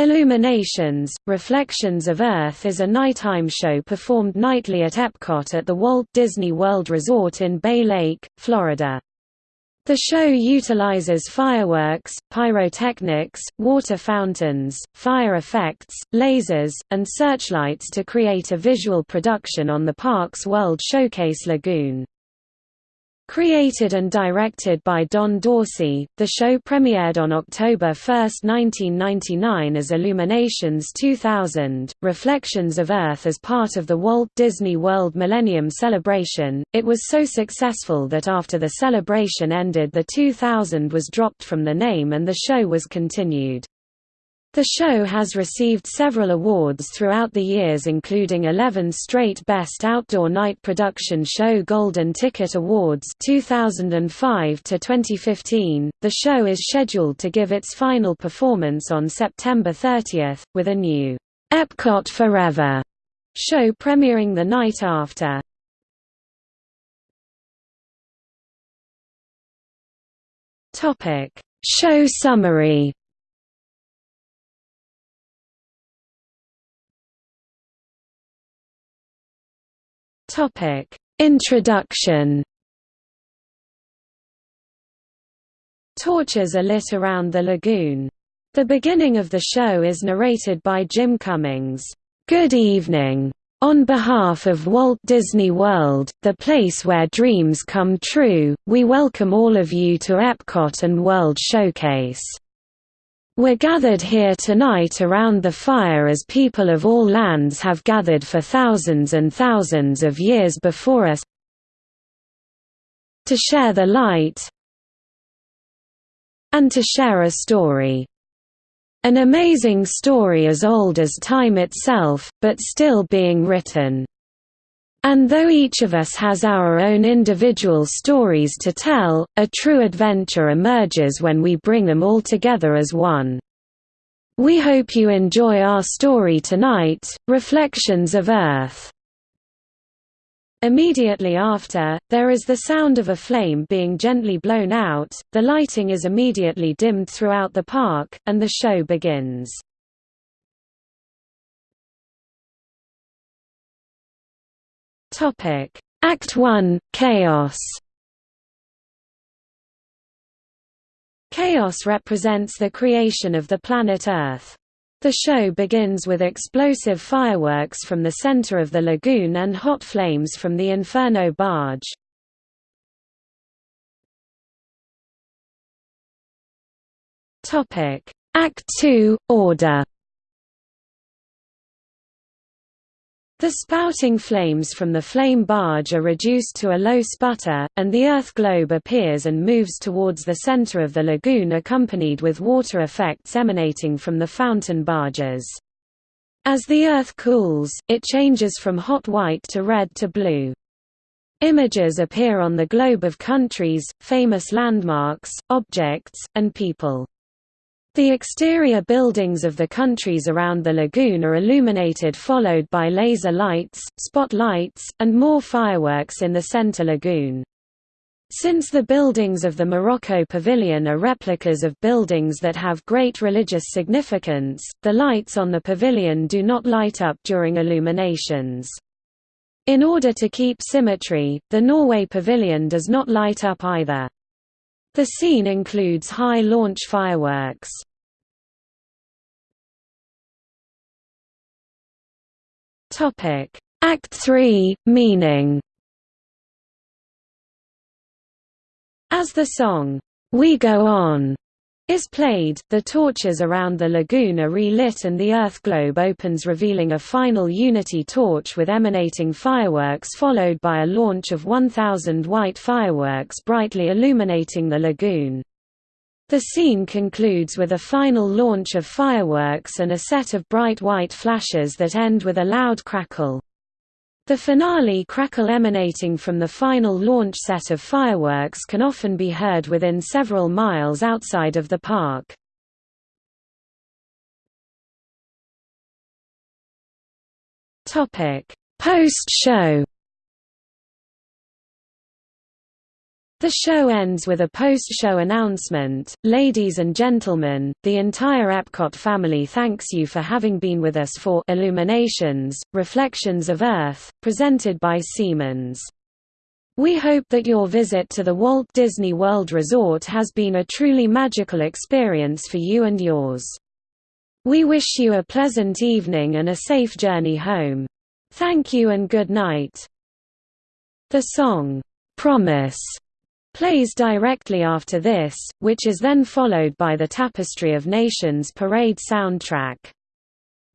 Illuminations, Reflections of Earth is a nighttime show performed nightly at Epcot at the Walt Disney World Resort in Bay Lake, Florida. The show utilizes fireworks, pyrotechnics, water fountains, fire effects, lasers, and searchlights to create a visual production on the park's World Showcase Lagoon. Created and directed by Don Dorsey, the show premiered on October 1, 1999 as Illuminations 2000, Reflections of Earth as part of the Walt Disney World Millennium Celebration. It was so successful that after the celebration ended the 2000 was dropped from the name and the show was continued. The show has received several awards throughout the years including 11 straight Best Outdoor Night Production Show Golden Ticket Awards 2005 to 2015. The show is scheduled to give its final performance on September 30, with a new Epcot Forever show premiering the night after. Topic: Show summary Topic: Introduction. Torches are lit around the lagoon. The beginning of the show is narrated by Jim Cummings. Good evening. On behalf of Walt Disney World, the place where dreams come true, we welcome all of you to Epcot and World Showcase. We're gathered here tonight around the fire as people of all lands have gathered for thousands and thousands of years before us to share the light and to share a story. An amazing story as old as time itself, but still being written. And though each of us has our own individual stories to tell, a true adventure emerges when we bring them all together as one. We hope you enjoy our story tonight, Reflections of Earth. Immediately after, there is the sound of a flame being gently blown out, the lighting is immediately dimmed throughout the park, and the show begins. Topic: Act 1: Chaos. Chaos represents the creation of the planet Earth. The show begins with explosive fireworks from the center of the lagoon and hot flames from the Inferno barge. Topic: Act 2: Order. The spouting flames from the flame barge are reduced to a low sputter, and the Earth globe appears and moves towards the center of the lagoon accompanied with water effects emanating from the fountain barges. As the Earth cools, it changes from hot white to red to blue. Images appear on the globe of countries, famous landmarks, objects, and people. The exterior buildings of the countries around the lagoon are illuminated followed by laser lights, spotlights, and more fireworks in the center lagoon. Since the buildings of the Morocco Pavilion are replicas of buildings that have great religious significance, the lights on the pavilion do not light up during illuminations. In order to keep symmetry, the Norway Pavilion does not light up either. The scene includes high launch fireworks. Topic: Act 3: Meaning. As the song "We Go On" is played, the torches around the lagoon are relit and the Earth globe opens revealing a final Unity torch with emanating fireworks followed by a launch of 1,000 white fireworks brightly illuminating the lagoon. The scene concludes with a final launch of fireworks and a set of bright white flashes that end with a loud crackle. The finale crackle emanating from the final launch set of fireworks can often be heard within several miles outside of the park. Post-show The show ends with a post-show announcement, Ladies and gentlemen, the entire Epcot family thanks you for having been with us for Illuminations, Reflections of Earth, presented by Siemens. We hope that your visit to the Walt Disney World Resort has been a truly magical experience for you and yours. We wish you a pleasant evening and a safe journey home. Thank you and good night. The song, "'Promise' plays directly after this, which is then followed by the Tapestry of Nations parade soundtrack.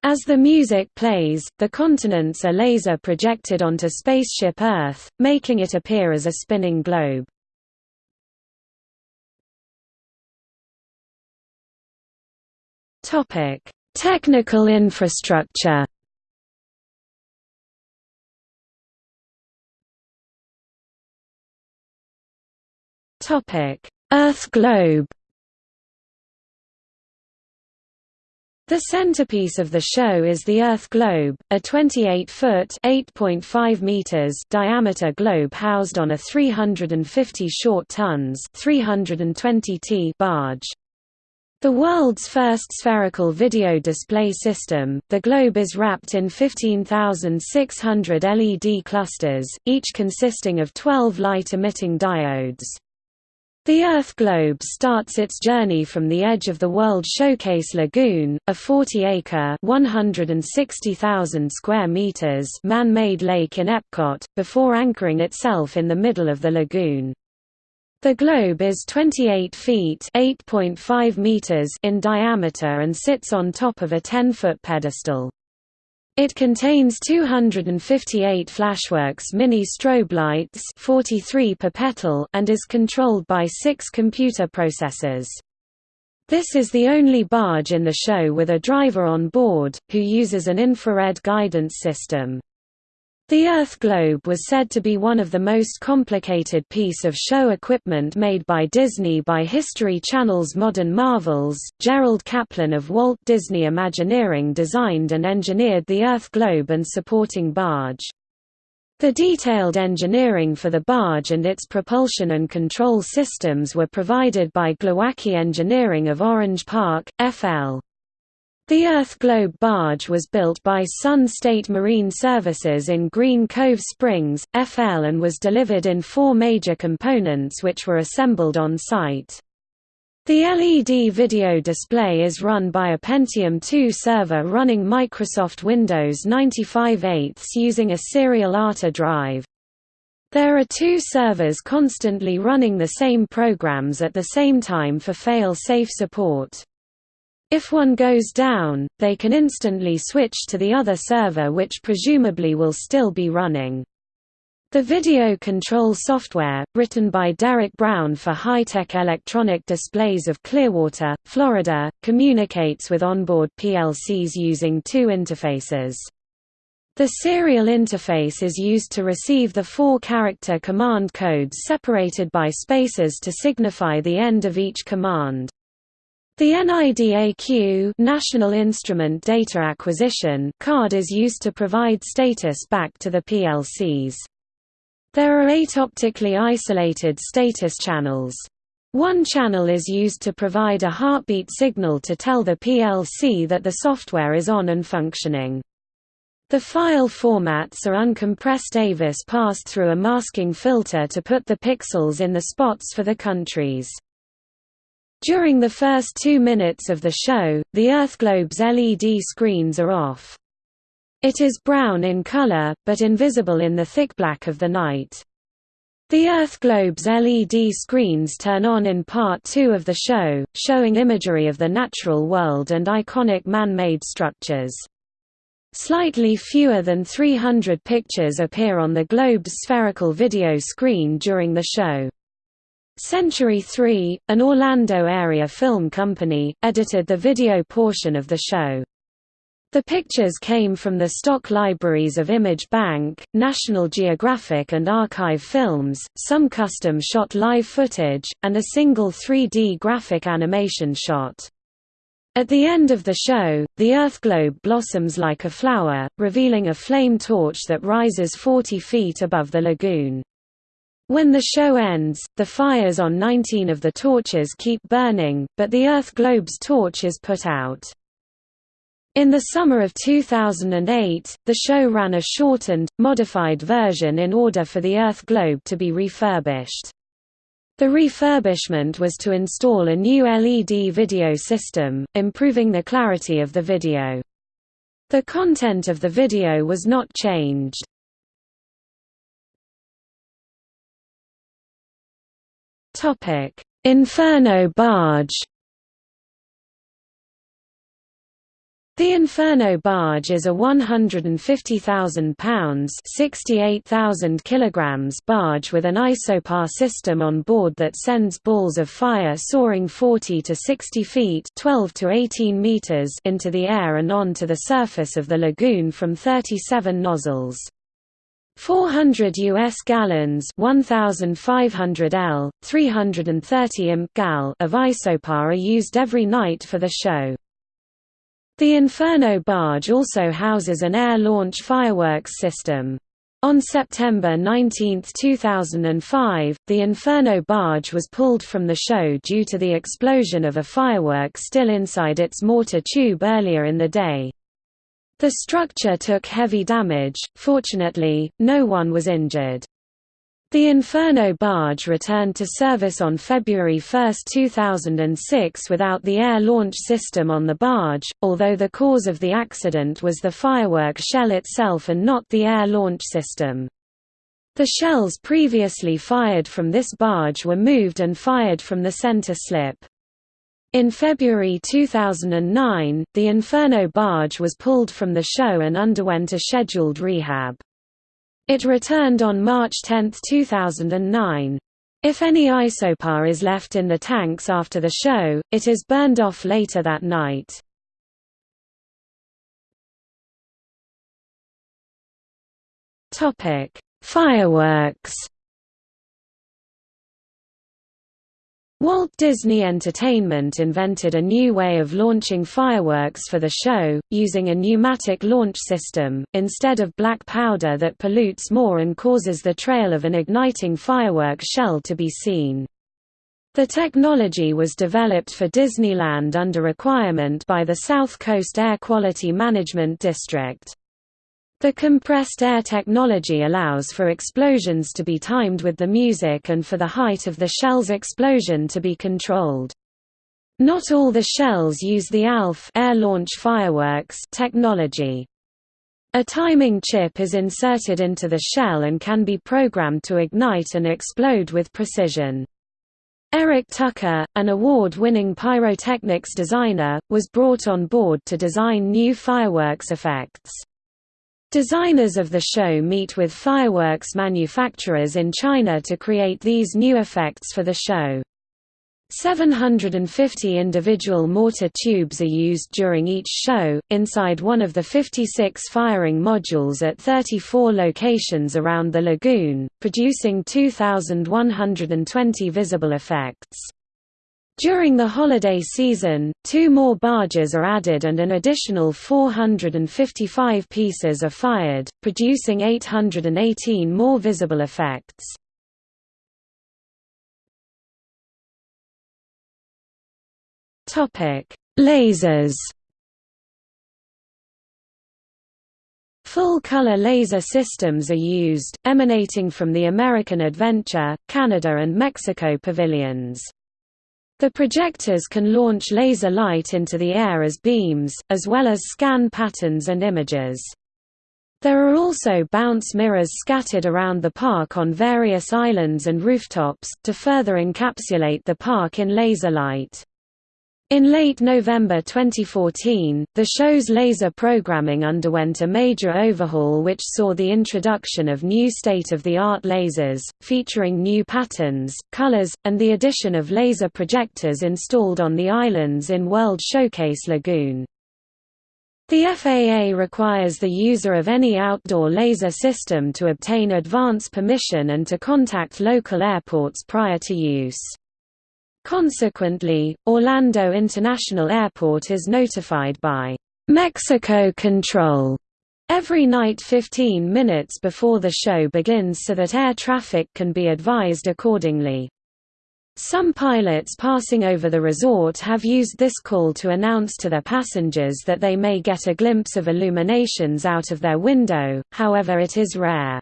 As the music plays, the continents are laser projected onto Spaceship Earth, making it appear as a spinning globe. Technical infrastructure Earth globe The centerpiece of the show is the Earth globe, a 28-foot (8.5 meters) diameter globe housed on a 350 short tons (320 t) barge. The world's first spherical video display system, the globe is wrapped in 15,600 LED clusters, each consisting of 12 light-emitting diodes. The Earth globe starts its journey from the edge of the World Showcase Lagoon, a 40-acre (160,000 square meters) man-made lake in Epcot, before anchoring itself in the middle of the lagoon. The globe is 28 feet (8.5 meters) in diameter and sits on top of a 10-foot pedestal. It contains 258 Flashworks mini strobe lights 43 per petal and is controlled by six computer processors. This is the only barge in the show with a driver on board, who uses an infrared guidance system. The Earth globe was said to be one of the most complicated piece of show equipment made by Disney by History Channel's Modern Marvels. Gerald Kaplan of Walt Disney Imagineering designed and engineered the Earth globe and supporting barge. The detailed engineering for the barge and its propulsion and control systems were provided by Glowacki Engineering of Orange Park, FL. The Earth Globe barge was built by Sun State Marine Services in Green Cove Springs, FL and was delivered in four major components which were assembled on site. The LED video display is run by a Pentium 2 server running Microsoft Windows 95/8 using a serial ATA drive. There are two servers constantly running the same programs at the same time for fail-safe support. If one goes down, they can instantly switch to the other server which presumably will still be running. The video control software, written by Derek Brown for high-tech electronic displays of Clearwater, Florida, communicates with onboard PLCs using two interfaces. The serial interface is used to receive the four-character command codes separated by spaces to signify the end of each command. The NIDAQ National Instrument Data Acquisition card is used to provide status back to the PLCs. There are eight optically isolated status channels. One channel is used to provide a heartbeat signal to tell the PLC that the software is on and functioning. The file formats are uncompressed AVIS passed through a masking filter to put the pixels in the spots for the countries. During the first two minutes of the show, the Earth globe's LED screens are off. It is brown in color, but invisible in the thick black of the night. The Earth globe's LED screens turn on in part two of the show, showing imagery of the natural world and iconic man-made structures. Slightly fewer than 300 pictures appear on the globe's spherical video screen during the show. Century 3, an Orlando area film company, edited the video portion of the show. The pictures came from the stock libraries of Image Bank, National Geographic and Archive Films, some custom-shot live footage, and a single 3D graphic animation shot. At the end of the show, the Earth globe blossoms like a flower, revealing a flame torch that rises 40 feet above the lagoon. When the show ends, the fires on 19 of the torches keep burning, but the Earth globe's torch is put out. In the summer of 2008, the show ran a shortened, modified version in order for the Earth globe to be refurbished. The refurbishment was to install a new LED video system, improving the clarity of the video. The content of the video was not changed. Inferno barge The Inferno barge is a 150,000 pounds (68,000 kilograms) barge with an isopar system on board that sends balls of fire soaring 40 to 60 feet (12 to 18 meters) into the air and onto the surface of the lagoon from 37 nozzles. 400 US gallons 1500 L, 330 imp gal of isopar are used every night for the show. The Inferno barge also houses an air-launch fireworks system. On September 19, 2005, the Inferno barge was pulled from the show due to the explosion of a firework still inside its mortar tube earlier in the day. The structure took heavy damage, fortunately, no one was injured. The Inferno barge returned to service on February 1, 2006 without the air launch system on the barge, although the cause of the accident was the firework shell itself and not the air launch system. The shells previously fired from this barge were moved and fired from the center slip. In February 2009, the Inferno barge was pulled from the show and underwent a scheduled rehab. It returned on March 10, 2009. If any isopar is left in the tanks after the show, it is burned off later that night. Fireworks Walt Disney Entertainment invented a new way of launching fireworks for the show, using a pneumatic launch system, instead of black powder that pollutes more and causes the trail of an igniting firework shell to be seen. The technology was developed for Disneyland under requirement by the South Coast Air Quality Management District. The compressed air technology allows for explosions to be timed with the music and for the height of the shell's explosion to be controlled. Not all the shells use the ALF air launch fireworks technology. A timing chip is inserted into the shell and can be programmed to ignite and explode with precision. Eric Tucker, an award-winning pyrotechnics designer, was brought on board to design new fireworks effects. Designers of the show meet with fireworks manufacturers in China to create these new effects for the show. 750 individual mortar tubes are used during each show, inside one of the 56 firing modules at 34 locations around the lagoon, producing 2,120 visible effects. During the holiday season, two more barges are added and an additional 455 pieces are fired, producing 818 more visible effects. Lasers Full-color laser systems are used, emanating from the American Adventure, Canada and Mexico pavilions. The projectors can launch laser light into the air as beams, as well as scan patterns and images. There are also bounce mirrors scattered around the park on various islands and rooftops, to further encapsulate the park in laser light. In late November 2014, the show's laser programming underwent a major overhaul which saw the introduction of new state-of-the-art lasers, featuring new patterns, colors, and the addition of laser projectors installed on the islands in World Showcase Lagoon. The FAA requires the user of any outdoor laser system to obtain advance permission and to contact local airports prior to use. Consequently, Orlando International Airport is notified by Mexico Control every night 15 minutes before the show begins so that air traffic can be advised accordingly. Some pilots passing over the resort have used this call to announce to their passengers that they may get a glimpse of illuminations out of their window, however it is rare.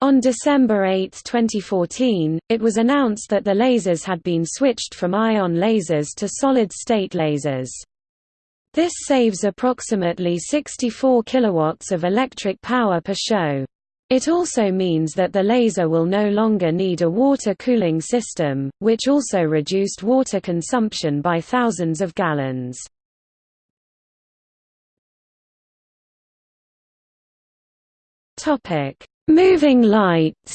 On December 8, 2014, it was announced that the lasers had been switched from ion lasers to solid-state lasers. This saves approximately 64 kilowatts of electric power per show. It also means that the laser will no longer need a water cooling system, which also reduced water consumption by thousands of gallons. Moving lights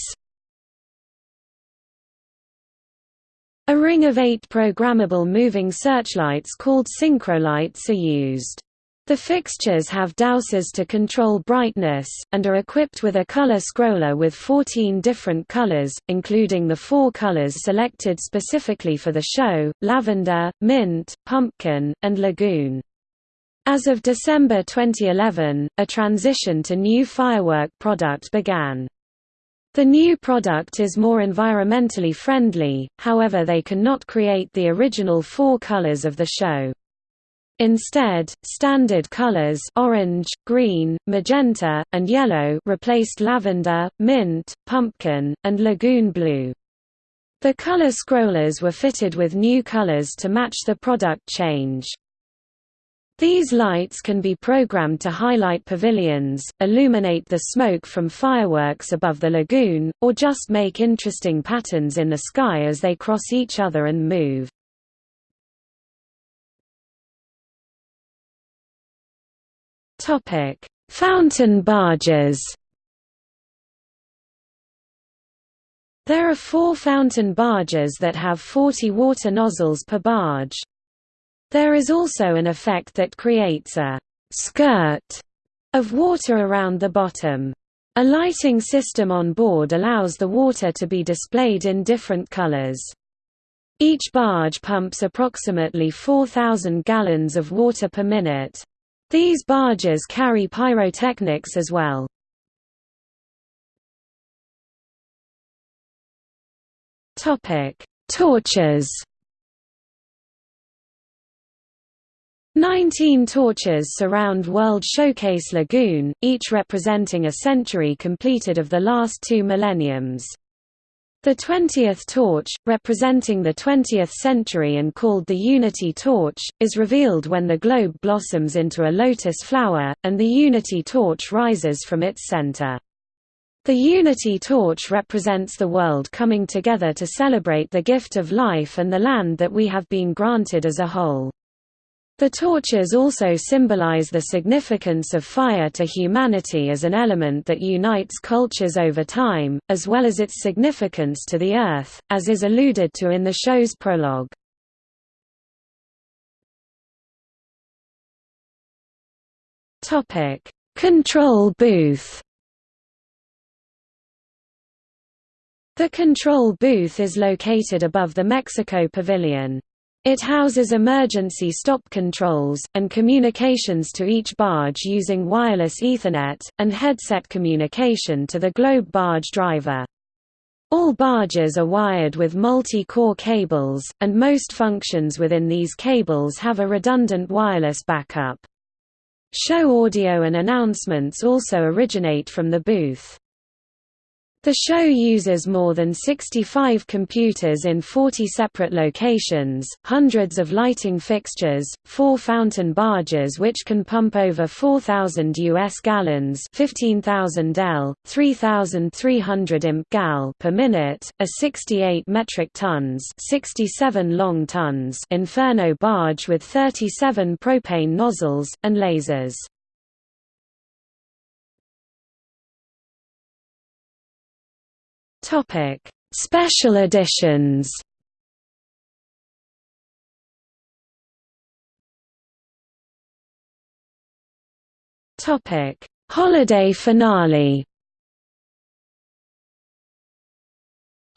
A ring of eight programmable moving searchlights called Syncrolites are used. The fixtures have dowsers to control brightness, and are equipped with a color scroller with 14 different colors, including the four colors selected specifically for the show, lavender, mint, pumpkin, and lagoon. As of December 2011, a transition to new firework product began. The new product is more environmentally friendly, however they cannot create the original four colors of the show. Instead, standard colors orange, green, magenta, and yellow replaced lavender, mint, pumpkin, and lagoon blue. The color scrollers were fitted with new colors to match the product change. These lights can be programmed to highlight pavilions, illuminate the smoke from fireworks above the lagoon, or just make interesting patterns in the sky as they cross each other and move. Fountain barges. There are four fountain barges that have 40 water nozzles per barge. There is also an effect that creates a skirt of water around the bottom. A lighting system on board allows the water to be displayed in different colors. Each barge pumps approximately 4,000 gallons of water per minute. These barges carry pyrotechnics as well. Torches. Nineteen torches surround World Showcase Lagoon, each representing a century completed of the last two millenniums. The 20th torch, representing the 20th century and called the Unity torch, is revealed when the globe blossoms into a lotus flower, and the Unity torch rises from its center. The Unity torch represents the world coming together to celebrate the gift of life and the land that we have been granted as a whole. The torches also symbolize the significance of fire to humanity as an element that unites cultures over time, as well as its significance to the Earth, as is alluded to in the show's prologue. Control booth The control booth is located above the Mexico Pavilion. It houses emergency stop controls, and communications to each barge using wireless Ethernet, and headset communication to the Globe barge driver. All barges are wired with multi-core cables, and most functions within these cables have a redundant wireless backup. Show audio and announcements also originate from the booth. The show uses more than 65 computers in 40 separate locations, hundreds of lighting fixtures, four fountain barges which can pump over 4,000 US gallons 15,000 L, 3,300 imp gal per minute, a 68 metric tons 67 long tons Inferno barge with 37 propane nozzles, and lasers. Topic: Special editions. Topic: Holiday finale.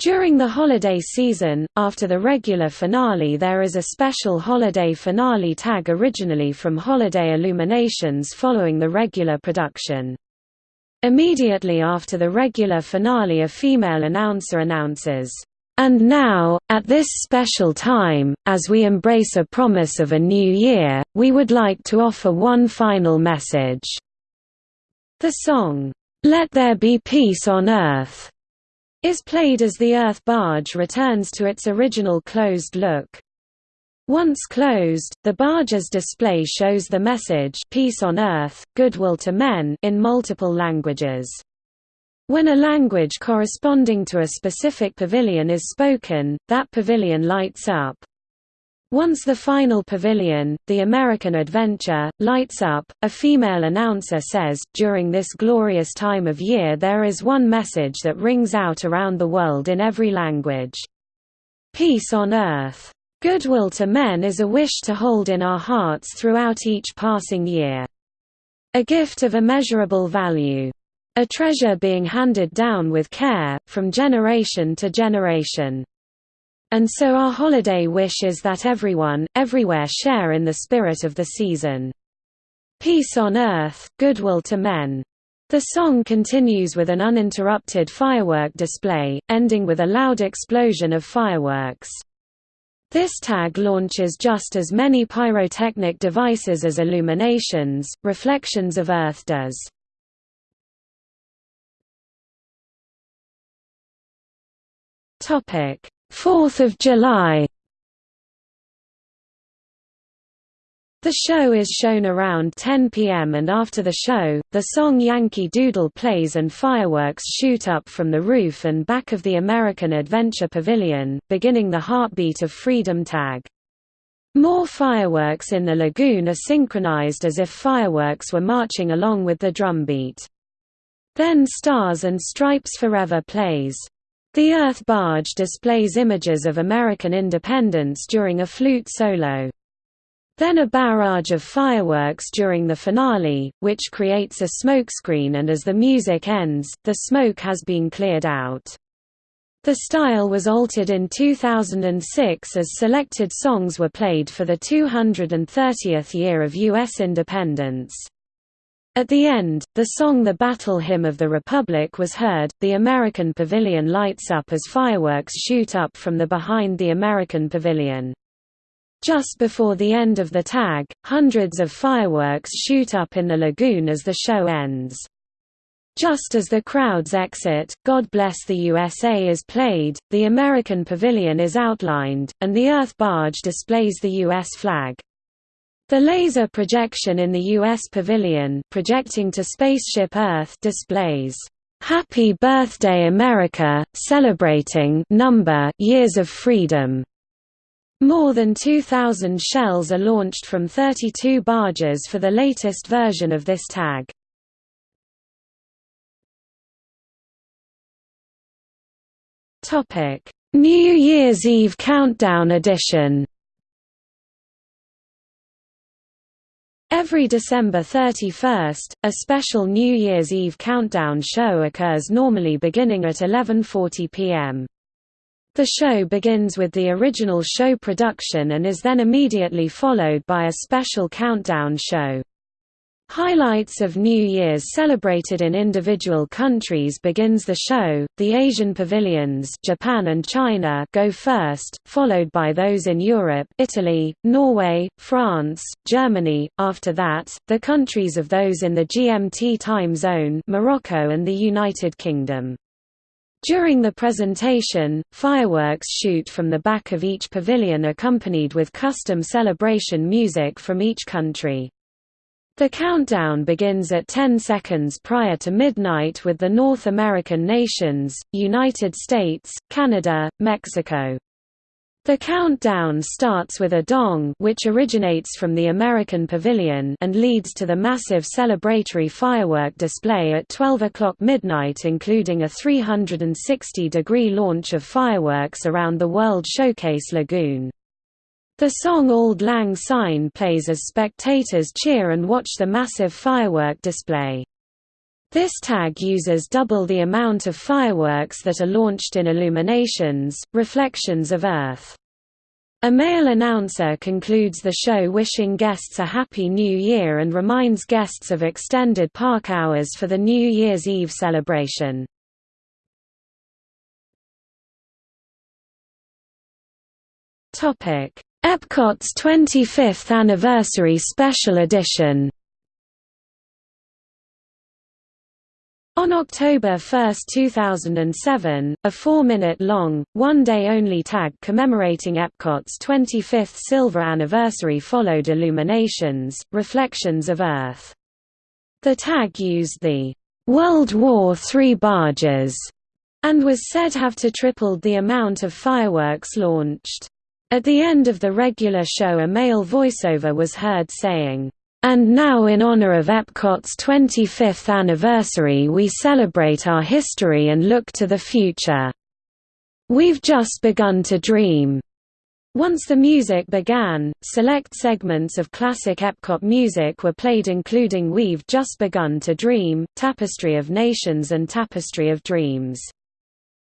During the holiday season, after the regular finale there is a special holiday finale tag originally from Holiday Illuminations following the regular production. Immediately after the regular finale a female announcer announces, "...and now, at this special time, as we embrace a promise of a new year, we would like to offer one final message." The song, "'Let There Be Peace on Earth' is played as the Earth barge returns to its original closed look. Once closed, the barge's display shows the message Peace on Earth, Goodwill to Men in multiple languages. When a language corresponding to a specific pavilion is spoken, that pavilion lights up. Once the final pavilion, the American Adventure, lights up, a female announcer says, during this glorious time of year there is one message that rings out around the world in every language. Peace on earth. Goodwill to men is a wish to hold in our hearts throughout each passing year. A gift of immeasurable value. A treasure being handed down with care, from generation to generation. And so our holiday wish is that everyone, everywhere share in the spirit of the season. Peace on earth, goodwill to men. The song continues with an uninterrupted firework display, ending with a loud explosion of fireworks. This tag launches just as many pyrotechnic devices as illuminations, Reflections of Earth does. Topic: 4th of July The show is shown around 10 p.m. and after the show, the song Yankee Doodle plays and fireworks shoot up from the roof and back of the American Adventure Pavilion, beginning the Heartbeat of Freedom tag. More fireworks in the lagoon are synchronized as if fireworks were marching along with the drumbeat. Then Stars and Stripes Forever plays. The Earth Barge displays images of American independence during a flute solo. Then a barrage of fireworks during the finale, which creates a smokescreen and as the music ends, the smoke has been cleared out. The style was altered in 2006 as selected songs were played for the 230th year of U.S. independence. At the end, the song The Battle Hymn of the Republic was heard, the American Pavilion lights up as fireworks shoot up from the behind the American Pavilion. Just before the end of the tag, hundreds of fireworks shoot up in the lagoon as the show ends. Just as the crowds exit, God Bless the USA is played, the American Pavilion is outlined, and the Earth Barge displays the U.S. flag. The laser projection in the U.S. pavilion projecting to Spaceship Earth displays, "'Happy Birthday America, celebrating number years of freedom' More than 2,000 shells are launched from 32 barges for the latest version of this tag. New Year's Eve Countdown Edition Every December 31st, a special New Year's Eve countdown show occurs normally beginning at 11.40 pm. The show begins with the original show production and is then immediately followed by a special countdown show. Highlights of New Year's celebrated in individual countries begins the show. The Asian pavilions, Japan and China, go first, followed by those in Europe, Italy, Norway, France, Germany. After that, the countries of those in the GMT time zone, Morocco and the United Kingdom. During the presentation, fireworks shoot from the back of each pavilion accompanied with custom celebration music from each country. The countdown begins at 10 seconds prior to midnight with the North American nations, United States, Canada, Mexico. The countdown starts with a dong which originates from the American Pavilion and leads to the massive celebratory firework display at 12 o'clock midnight including a 360-degree launch of fireworks around the World Showcase Lagoon. The song Auld Lang Syne plays as spectators cheer and watch the massive firework display. This tag uses double the amount of fireworks that are launched in Illuminations, Reflections of Earth. A male announcer concludes the show wishing guests a Happy New Year and reminds guests of extended park hours for the New Year's Eve celebration. Epcot's 25th Anniversary Special Edition On October 1, 2007, a four-minute-long, one-day-only tag commemorating Epcot's 25th silver anniversary followed Illuminations, Reflections of Earth. The tag used the World War III barges and was said to have to tripled the amount of fireworks launched. At the end of the regular show a male voiceover was heard saying, and now in honor of Epcot's 25th anniversary we celebrate our history and look to the future. We've just begun to dream. Once the music began, select segments of classic Epcot music were played including We've Just Begun to Dream, Tapestry of Nations and Tapestry of Dreams.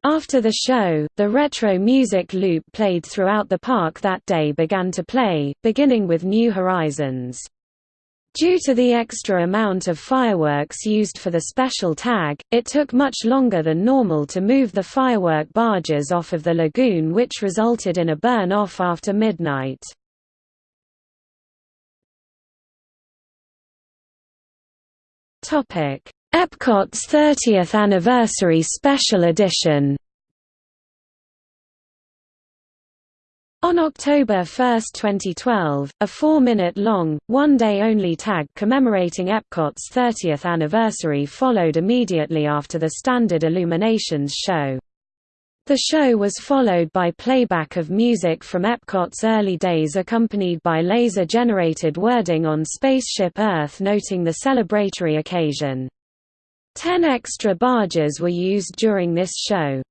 After the show, the retro music loop played throughout the park that day began to play, beginning with New Horizons. Due to the extra amount of fireworks used for the special tag, it took much longer than normal to move the firework barges off of the lagoon which resulted in a burn-off after midnight. Epcot's 30th Anniversary Special Edition On October 1, 2012, a four-minute-long, one-day-only tag commemorating Epcot's 30th anniversary followed immediately after the standard Illuminations show. The show was followed by playback of music from Epcot's early days accompanied by laser-generated wording on Spaceship Earth noting the celebratory occasion. Ten extra barges were used during this show.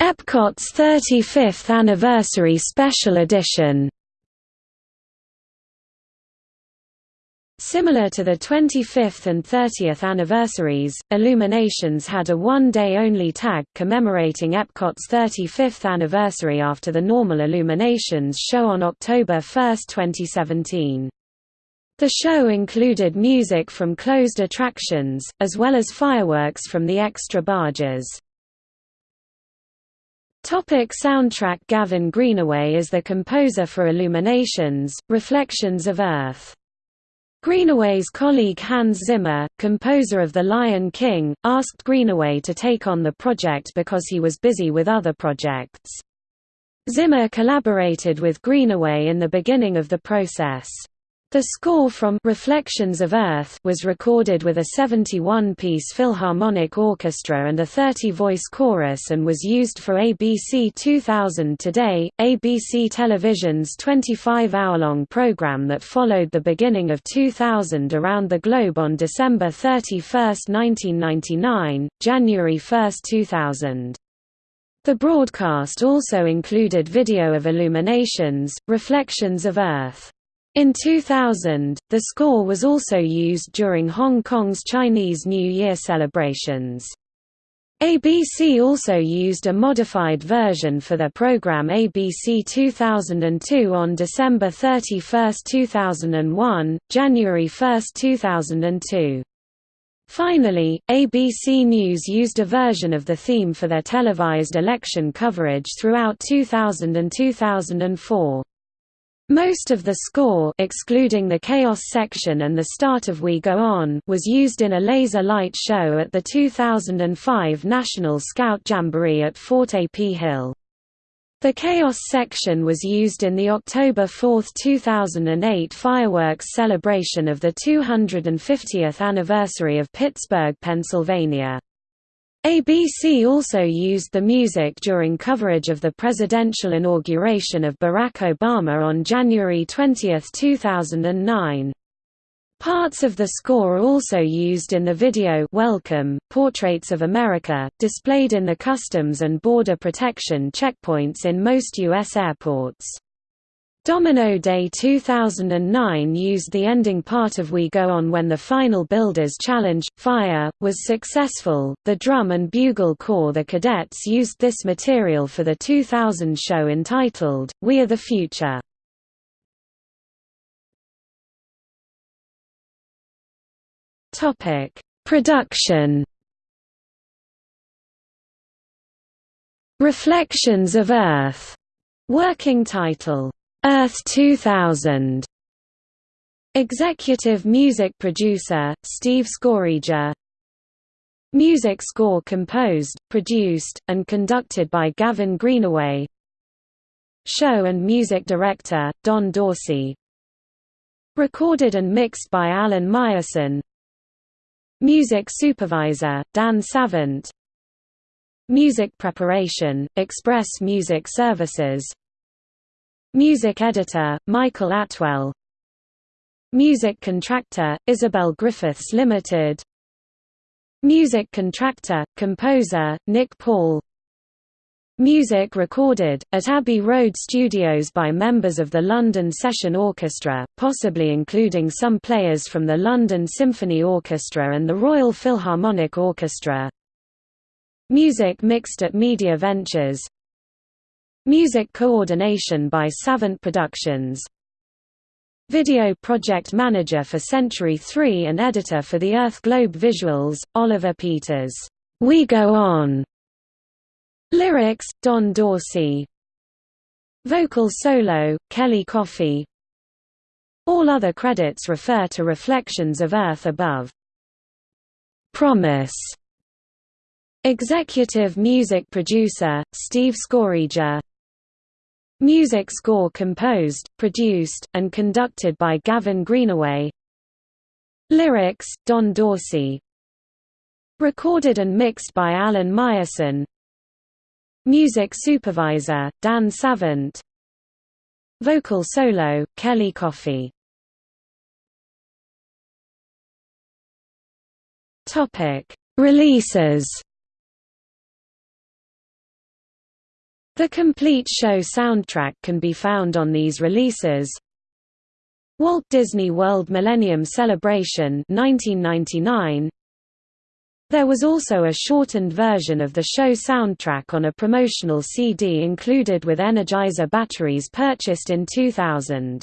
Epcot's 35th Anniversary Special Edition. Similar to the 25th and 30th anniversaries, Illuminations had a one-day-only tag commemorating Epcot's 35th anniversary after the normal Illuminations show on October 1, 2017. The show included music from closed attractions, as well as fireworks from the extra barges. Topic soundtrack Gavin Greenaway is the composer for Illuminations, Reflections of Earth. Greenaway's colleague Hans Zimmer, composer of The Lion King, asked Greenaway to take on the project because he was busy with other projects. Zimmer collaborated with Greenaway in the beginning of the process. The score from Reflections of Earth was recorded with a 71-piece Philharmonic Orchestra and a 30-voice chorus and was used for ABC 2000 Today, ABC Television's 25-hour-long program that followed the beginning of 2000 around the globe on December 31, 1999, January 1, 2000. The broadcast also included video of illuminations, Reflections of Earth. In 2000, the score was also used during Hong Kong's Chinese New Year celebrations. ABC also used a modified version for their program ABC 2002 on December 31, 2001, January 1, 2002. Finally, ABC News used a version of the theme for their televised election coverage throughout 2000 and 2004. Most of the score excluding the Chaos section and the start of We Go On was used in a laser light show at the 2005 National Scout Jamboree at Fort A.P. Hill. The Chaos section was used in the October 4, 2008 fireworks celebration of the 250th anniversary of Pittsburgh, Pennsylvania. ABC also used the music during coverage of the presidential inauguration of Barack Obama on January 20, 2009. Parts of the score are also used in the video Welcome, Portraits of America, displayed in the Customs and Border Protection checkpoints in most U.S. airports. Domino Day 2009 used the ending part of We Go On when the final Builders Challenge, Fire, was successful. The drum and bugle corps The Cadets used this material for the 2000 show entitled, We Are the Future. Production Reflections of Earth, working title Earth 2000 Executive music producer, Steve Skorija Music score composed, produced, and conducted by Gavin Greenaway. Show and music director, Don Dorsey. Recorded and mixed by Alan Meyerson. Music supervisor, Dan Savant. Music preparation, Express Music Services Music editor, Michael Atwell. Music contractor, Isobel Griffiths Limited. Music contractor, composer, Nick Paul. Music recorded, at Abbey Road Studios by members of the London Session Orchestra, possibly including some players from the London Symphony Orchestra and the Royal Philharmonic Orchestra. Music mixed at Media Ventures Music coordination by Savant Productions Video project manager for Century 3 and editor for the Earth Globe visuals, Oliver Peters. We Go On. Lyrics, Don Dorsey. Vocal solo, Kellie Coffey. All other credits refer to Reflections of Earth above. Promise. Executive music producer, Steve Skorija Music score composed, produced, and conducted by Gavin Greenaway. Lyrics, Don Dorsey. Recorded and mixed by Alan Meyerson. Music supervisor, Dan Savant. Vocal solo, Kellie Coffey. Releases The complete show soundtrack can be found on these releases. Walt Disney World Millennium Celebration 1999. There was also a shortened version of the show soundtrack on a promotional CD included with Energizer batteries purchased in 2000.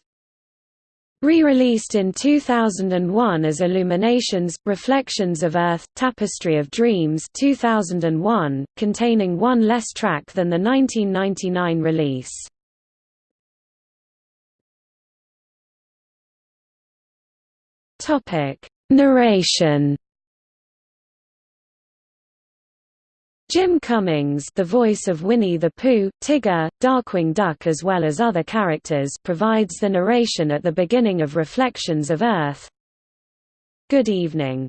Re-released in 2001 as Illuminations – Reflections of Earth – Tapestry of Dreams 2001, containing one less track than the 1999 release. Narration Jim Cummings the voice of Winnie the Pooh, Tigger, Darkwing Duck as well as other characters provides the narration at the beginning of Reflections of Earth. Good evening.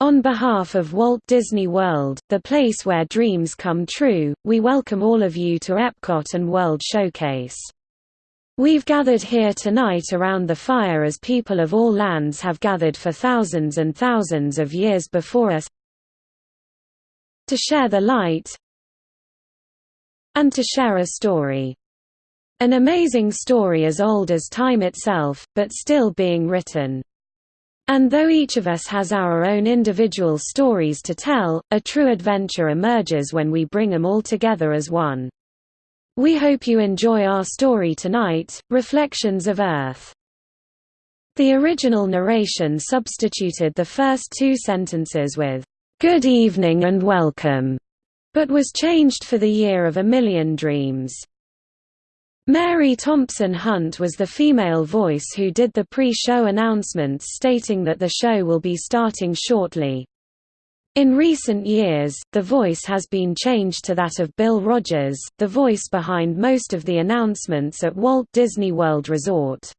On behalf of Walt Disney World, the place where dreams come true, we welcome all of you to Epcot and World Showcase. We've gathered here tonight around the fire as people of all lands have gathered for thousands and thousands of years before us, to share the light and to share a story. An amazing story as old as time itself, but still being written. And though each of us has our own individual stories to tell, a true adventure emerges when we bring them all together as one. We hope you enjoy our story tonight, Reflections of Earth. The original narration substituted the first two sentences with, "'Good evening and welcome' but was changed for the Year of a Million Dreams. Mary Thompson Hunt was the female voice who did the pre-show announcements stating that the show will be starting shortly. In recent years, the voice has been changed to that of Bill Rogers, the voice behind most of the announcements at Walt Disney World Resort.